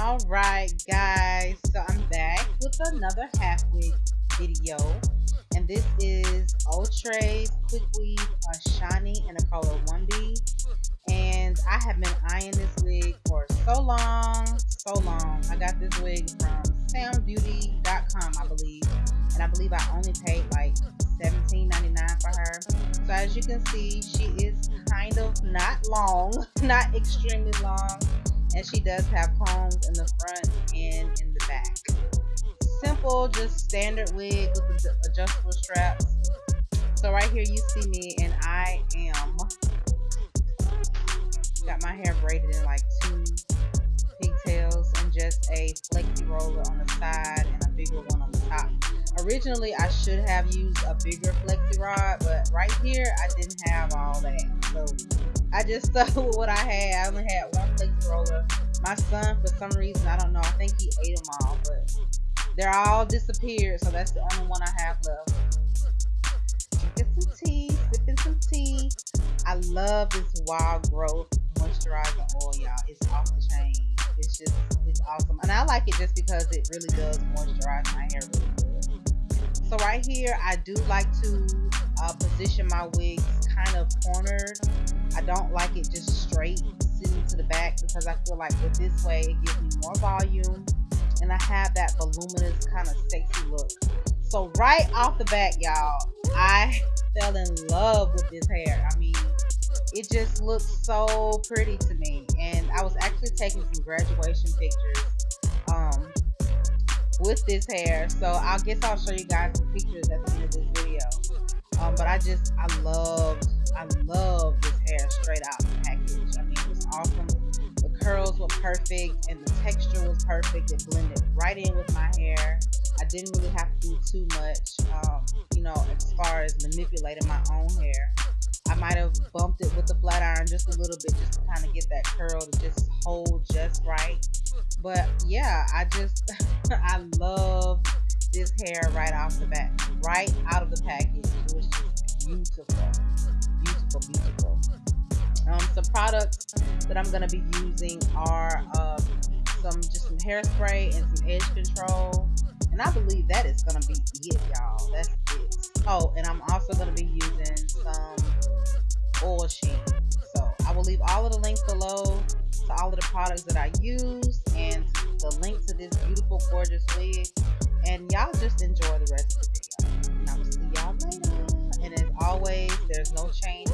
All right, guys. So I'm back with another half wig video, and this is Outre's Quick Weave uh, Shiny in the color 1B. And I have been eyeing this wig for so long, so long. I got this wig from samsbeauty.com, I believe, and I believe I only paid like $17.99 for her. So as you can see, she is kind of not long, not extremely long and she does have combs in the front and in the back. Simple, just standard wig with adjustable straps. So right here you see me and I am got my hair braided in like two pigtails and just a flexi roller on the side and a bigger one on the top. Originally I should have used a bigger flexi rod but right here I didn't have all that. So I just stuck with what I had. I only had one flexi roller. My son, for some reason, I don't know, I think he ate them all, but they're all disappeared, so that's the only one I have left. Drinking some tea, sipping some tea. I love this wild growth moisturizing oil, y'all. It's off the chain. It's just, it's awesome. And I like it just because it really does moisturize my hair really good. So right here, I do like to uh, position my wigs kind of cornered I don't like it just straight sitting to the back because I feel like with this way it gives me more volume and I have that voluminous kind of sexy look. So right off the bat, y'all, I fell in love with this hair. I mean, it just looks so pretty to me. And I was actually taking some graduation pictures um, with this hair. So I guess I'll show you guys some pictures at the end of this video. Um, but I just, I love, I love this hair straight out the package. I mean, it was awesome. The curls were perfect and the texture was perfect. It blended right in with my hair. I didn't really have to do too much, um, you know, as far as manipulating my own hair. I might have bumped it with the flat iron just a little bit just to kind of get that curl to just hold right. But yeah, I just, I love this hair right off the bat, right out of the package. It was just beautiful, beautiful, beautiful. Um, some products that I'm gonna be using are um, some just some hairspray and some edge control, and I believe that is gonna be products that I use and the link to this beautiful, gorgeous wig and y'all just enjoy the rest of the video. And I will see y'all later. And as always, there's no change